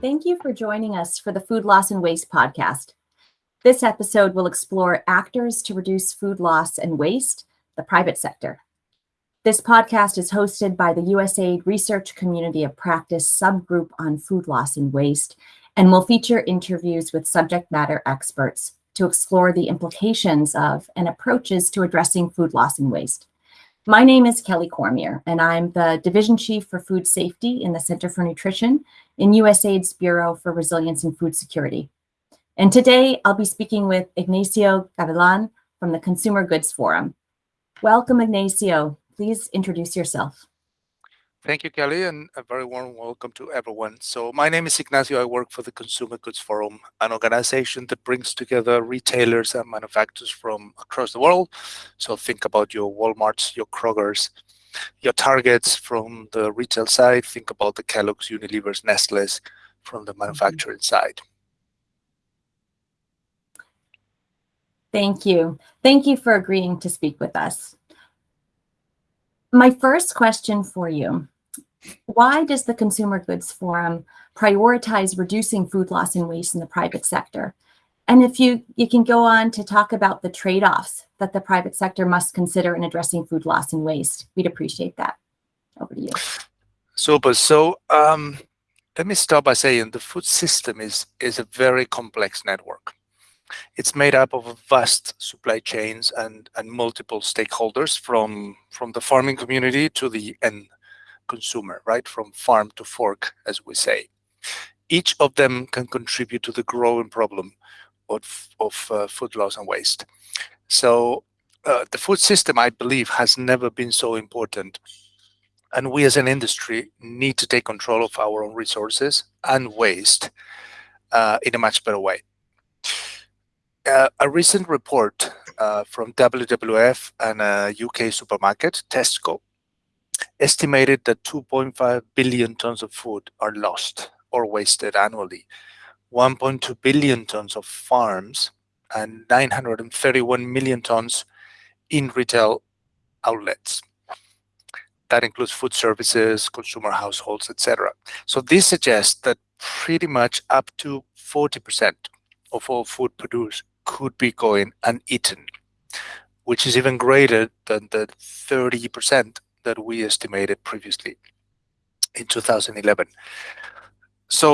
Thank you for joining us for the Food Loss and Waste podcast. This episode will explore actors to reduce food loss and waste, the private sector. This podcast is hosted by the USAID Research Community of Practice subgroup on food loss and waste and will feature interviews with subject matter experts to explore the implications of and approaches to addressing food loss and waste. My name is Kelly Cormier, and I'm the Division Chief for Food Safety in the Center for Nutrition in USAID's Bureau for Resilience and Food Security. And today I'll be speaking with Ignacio Gavilan from the Consumer Goods Forum. Welcome, Ignacio. Please introduce yourself. Thank you, Kelly, and a very warm welcome to everyone. So my name is Ignacio. I work for the Consumer Goods Forum, an organization that brings together retailers and manufacturers from across the world. So think about your Walmarts, your Krogers, your Targets from the retail side. Think about the Kellogg's, Unilever's, Nestle's from the mm-hmm. manufacturing side. Thank you. Thank you for agreeing to speak with us. My first question for you, why does the Consumer Goods Forum prioritize reducing food loss and waste in the private sector? And if you, you can go on to talk about the trade-offs that the private sector must consider in addressing food loss and waste, we'd appreciate that. Over to you. Super. So um, let me start by saying the food system is, is a very complex network. It's made up of vast supply chains and, and multiple stakeholders from, from the farming community to the end consumer, right? From farm to fork, as we say. Each of them can contribute to the growing problem of, of uh, food loss and waste. So uh, the food system, I believe, has never been so important. And we as an industry need to take control of our own resources and waste uh, in a much better way uh, a recent report uh, from WWF and a UK supermarket, Tesco, estimated that 2.5 billion tons of food are lost or wasted annually, 1.2 billion tons of farms, and 931 million tons in retail outlets. That includes food services, consumer households, etc. So this suggests that pretty much up to 40% of all food produced could be going uneaten, which is even greater than the 30% that we estimated previously in 2011. So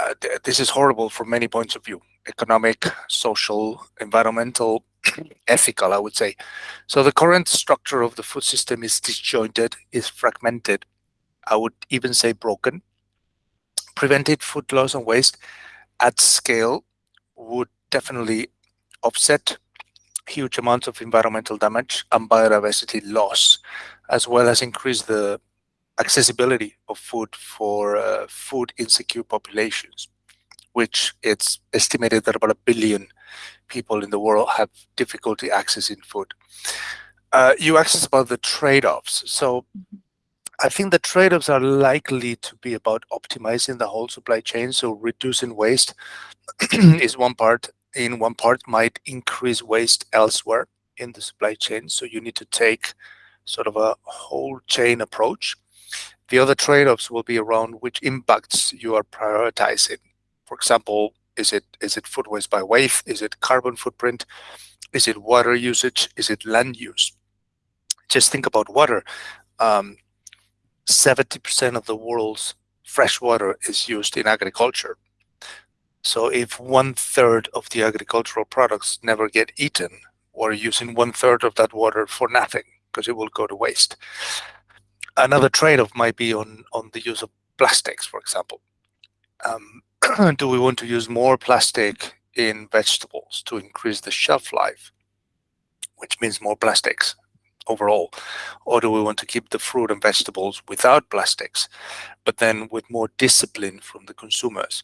uh, th this is horrible from many points of view, economic, social, environmental, ethical, I would say. So the current structure of the food system is disjointed, is fragmented, I would even say broken. Prevented food loss and waste at scale would definitely offset huge amounts of environmental damage and biodiversity loss, as well as increase the accessibility of food for uh, food insecure populations, which it's estimated that about a billion people in the world have difficulty accessing food. Uh, you asked about the trade-offs. So I think the trade-offs are likely to be about optimizing the whole supply chain. So reducing waste is one part in one part might increase waste elsewhere in the supply chain. So you need to take sort of a whole chain approach. The other trade-offs will be around which impacts you are prioritizing. For example, is it is it food waste by weight? Is it carbon footprint? Is it water usage? Is it land use? Just think about water. 70% um, of the world's fresh water is used in agriculture. So if one third of the agricultural products never get eaten, we're using one third of that water for nothing because it will go to waste. Another trade-off might be on, on the use of plastics, for example. Um, do we want to use more plastic in vegetables to increase the shelf life, which means more plastics overall? Or do we want to keep the fruit and vegetables without plastics, but then with more discipline from the consumers?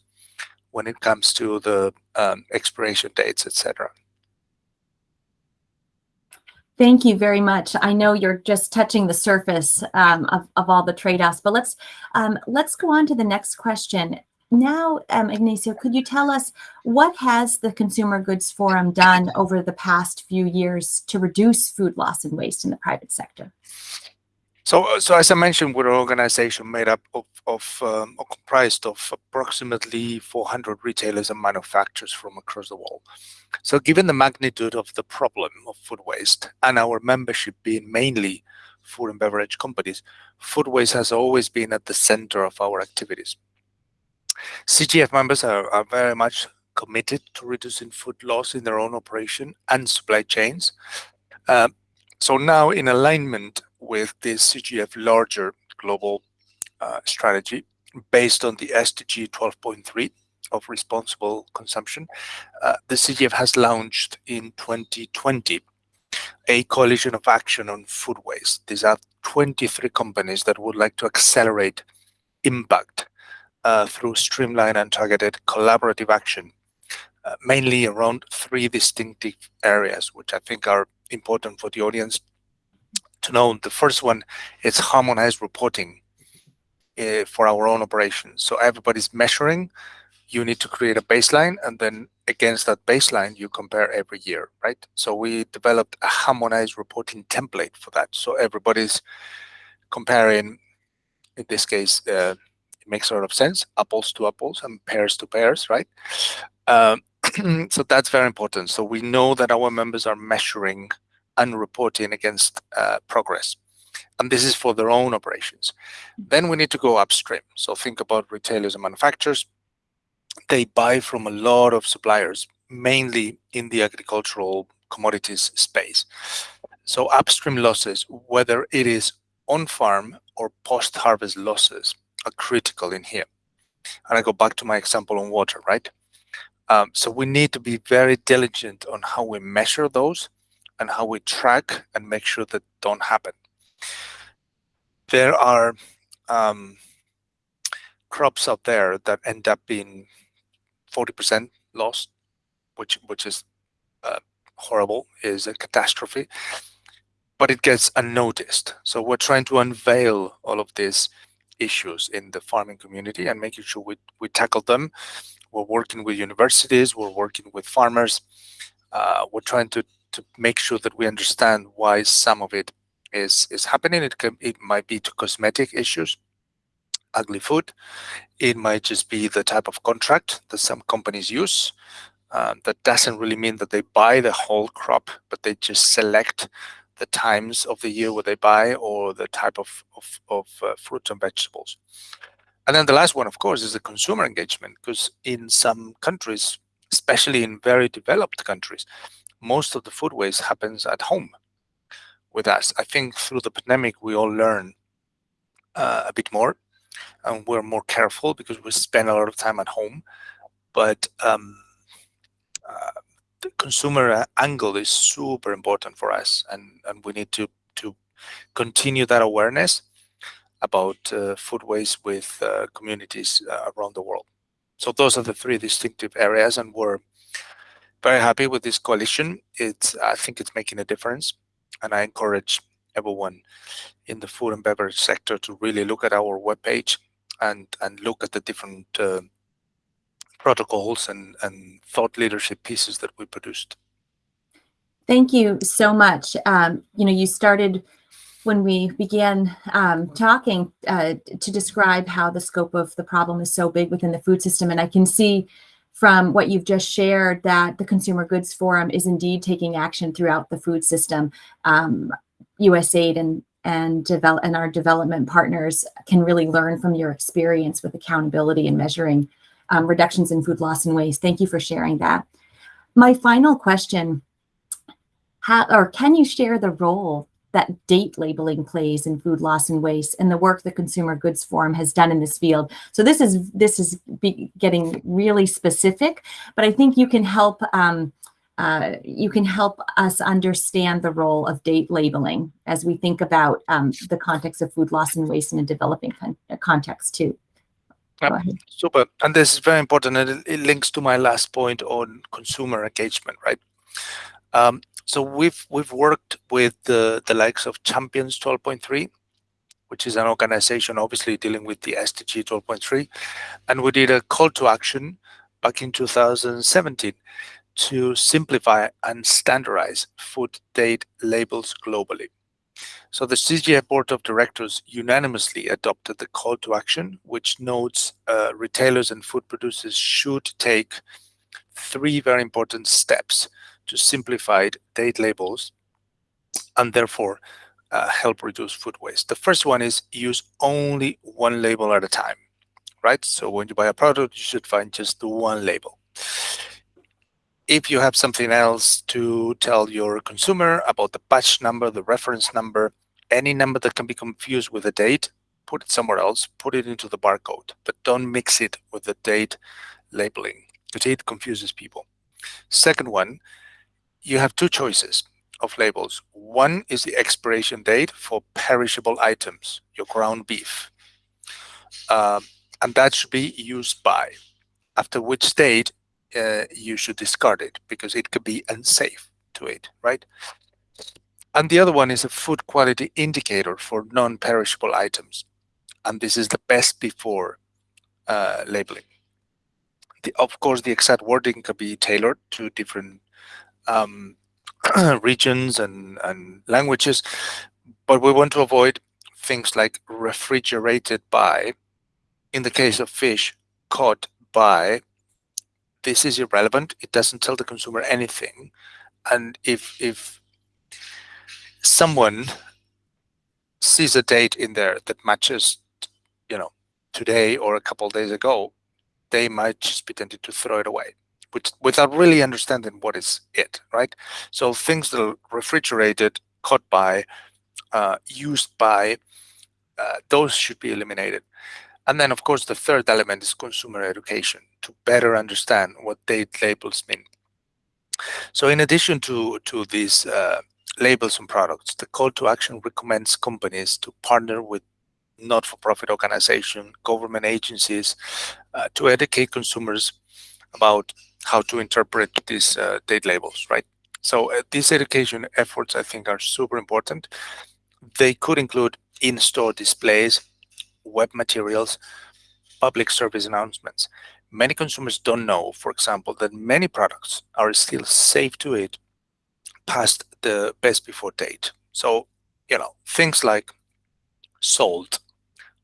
When it comes to the um, expiration dates, etc. Thank you very much. I know you're just touching the surface um, of, of all the trade-offs, but let's um, let's go on to the next question. Now, um, Ignacio, could you tell us what has the Consumer Goods Forum done over the past few years to reduce food loss and waste in the private sector? So, so as I mentioned, we're an organization made up of, of um, or comprised of approximately 400 retailers and manufacturers from across the world. So given the magnitude of the problem of food waste and our membership being mainly food and beverage companies, food waste has always been at the center of our activities. CGF members are, are very much committed to reducing food loss in their own operation and supply chains. Uh, so now in alignment with this CGF larger global uh, strategy based on the SDG 12.3 of responsible consumption, uh, the CGF has launched in 2020 a coalition of action on food waste. These are 23 companies that would like to accelerate impact uh, through streamlined and targeted collaborative action, uh, mainly around three distinctive areas, which I think are important for the audience to know. The first one is harmonized reporting uh, for our own operations. So everybody's measuring, you need to create a baseline and then against that baseline you compare every year, right? So we developed a harmonized reporting template for that. So everybody's comparing, in this case, uh, it makes sort of sense, apples to apples and pears to pears, right? Um, so that's very important. So we know that our members are measuring and reporting against uh, progress. And this is for their own operations. Then we need to go upstream. So think about retailers and manufacturers. They buy from a lot of suppliers, mainly in the agricultural commodities space. So upstream losses, whether it is on-farm or post-harvest losses, are critical in here. And I go back to my example on water, right? Um, so we need to be very diligent on how we measure those and how we track and make sure that don't happen. There are um, crops out there that end up being 40% lost, which which is uh, horrible, is a catastrophe, but it gets unnoticed. So we're trying to unveil all of these issues in the farming community and making sure we, we tackle them. We're working with universities, we're working with farmers, uh, we're trying to to make sure that we understand why some of it is is happening. It can it might be to cosmetic issues, ugly food. It might just be the type of contract that some companies use. Uh, that doesn't really mean that they buy the whole crop, but they just select the times of the year where they buy or the type of, of, of uh, fruits and vegetables. And then the last one, of course, is the consumer engagement, because in some countries, especially in very developed countries, most of the food waste happens at home with us. I think through the pandemic, we all learn uh, a bit more and we're more careful because we spend a lot of time at home. But um, uh, the consumer angle is super important for us and, and we need to, to continue that awareness about uh, food waste with uh, communities uh, around the world. So those are the three distinctive areas and we're very happy with this coalition. It's I think it's making a difference, and I encourage everyone in the food and beverage sector to really look at our webpage and and look at the different uh, protocols and and thought leadership pieces that we produced. Thank you so much. Um, you know, you started when we began um, talking uh, to describe how the scope of the problem is so big within the food system, and I can see from what you've just shared that the Consumer Goods Forum is indeed taking action throughout the food system. Um, USAID and and develop and our development partners can really learn from your experience with accountability and measuring um, reductions in food loss and waste. Thank you for sharing that. My final question, how, or can you share the role that date labeling plays in food loss and waste and the work the Consumer Goods Forum has done in this field. So this is this is getting really specific, but I think you can help um, uh, you can help us understand the role of date labeling as we think about um, the context of food loss and waste in a developing con context too. super, and this is very important, and it, it links to my last point on consumer engagement, right? Um, so we've we've worked with the the likes of Champions 12.3, which is an organization obviously dealing with the SDG 12.3, and we did a call to action back in 2017 to simplify and standardize food date labels globally. So the CGI Board of Directors unanimously adopted the call to action, which notes uh, retailers and food producers should take three very important steps to simplify date labels and therefore uh, help reduce food waste. The first one is use only one label at a time, right? So when you buy a product, you should find just the one label. If you have something else to tell your consumer about the batch number, the reference number, any number that can be confused with a date, put it somewhere else, put it into the barcode, but don't mix it with the date labeling because it confuses people. Second one, you have two choices of labels. One is the expiration date for perishable items, your ground beef. Um, and that should be used by, after which date uh, you should discard it because it could be unsafe to eat, right? And the other one is a food quality indicator for non-perishable items. And this is the best before uh, labeling. The, of course, the exact wording can be tailored to different um, regions and, and languages, but we want to avoid things like refrigerated by, in the case of fish, caught by. This is irrelevant. It doesn't tell the consumer anything. And if if someone sees a date in there that matches, you know, today or a couple days ago, they might just be tempted to throw it away without really understanding what is it, right? So things that are refrigerated, caught by, uh, used by, uh, those should be eliminated. And then, of course, the third element is consumer education to better understand what date labels mean. So in addition to, to these uh, labels and products, the call to action recommends companies to partner with not-for-profit organizations, government agencies, uh, to educate consumers about how to interpret these uh, date labels, right? So uh, these education efforts, I think, are super important. They could include in-store displays, web materials, public service announcements. Many consumers don't know, for example, that many products are still safe to eat past the best before date. So, you know, things like salt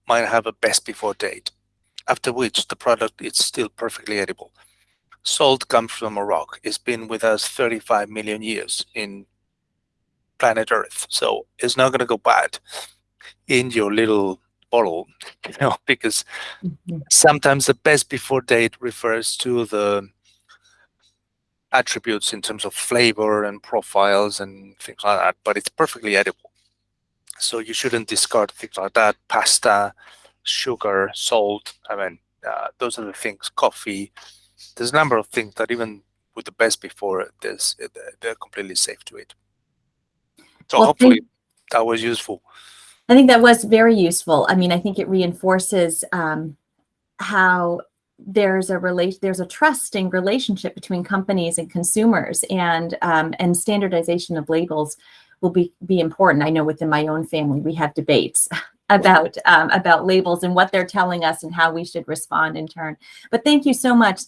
might have a best before date, after which the product is still perfectly edible. Salt comes from a rock. It's been with us 35 million years in planet Earth. So it's not going to go bad in your little bottle, you know, because mm -hmm. sometimes the best before date refers to the attributes in terms of flavor and profiles and things like that, but it's perfectly edible. So you shouldn't discard things like that. Pasta, sugar, salt. I mean, uh, those are the things, coffee, there's a number of things that even with the best before this, they're completely safe to eat. So well, hopefully that was useful. I think that was very useful. I mean, I think it reinforces um, how there's a relation there's a trusting relationship between companies and consumers and um, and standardization of labels will be be important i know within my own family we have debates about um, about labels and what they're telling us and how we should respond in turn but thank you so much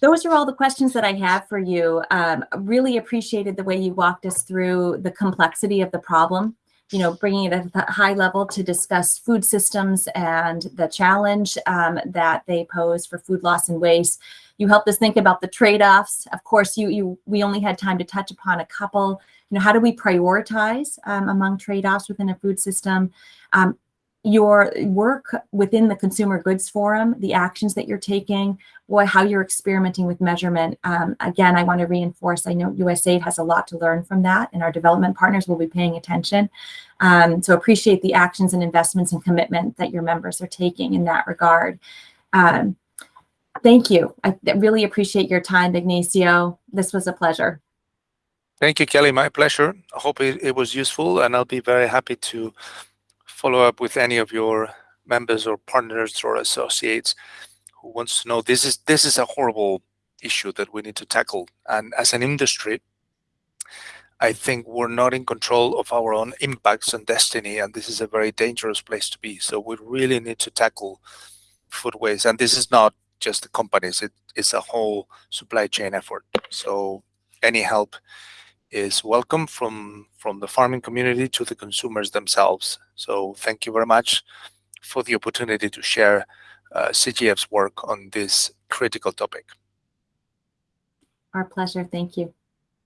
those are all the questions that I have for you. Um, really appreciated the way you walked us through the complexity of the problem, you know, bringing it at a high level to discuss food systems and the challenge um, that they pose for food loss and waste. You helped us think about the trade-offs. Of course, you, you we only had time to touch upon a couple. You know, how do we prioritize um, among trade-offs within a food system? Your work within the Consumer Goods Forum, the actions that you're taking, what, how you're experimenting with measurement. Um, again, I want to reinforce, I know USAID has a lot to learn from that, and our development partners will be paying attention. Um, so appreciate the actions and investments and commitment that your members are taking in that regard. Um, thank you. I really appreciate your time, Ignacio. This was a pleasure. Thank you, Kelly. My pleasure. I hope it, it was useful, and I'll be very happy to follow up with any of your members or partners or associates who wants to know this is this is a horrible issue that we need to tackle. And as an industry I think we're not in control of our own impacts and destiny and this is a very dangerous place to be. So we really need to tackle food waste. And this is not just the companies it, it's a whole supply chain effort. So any help is welcome from from the farming community to the consumers themselves. So thank you very much for the opportunity to share uh, CGF's work on this critical topic. Our pleasure. Thank you.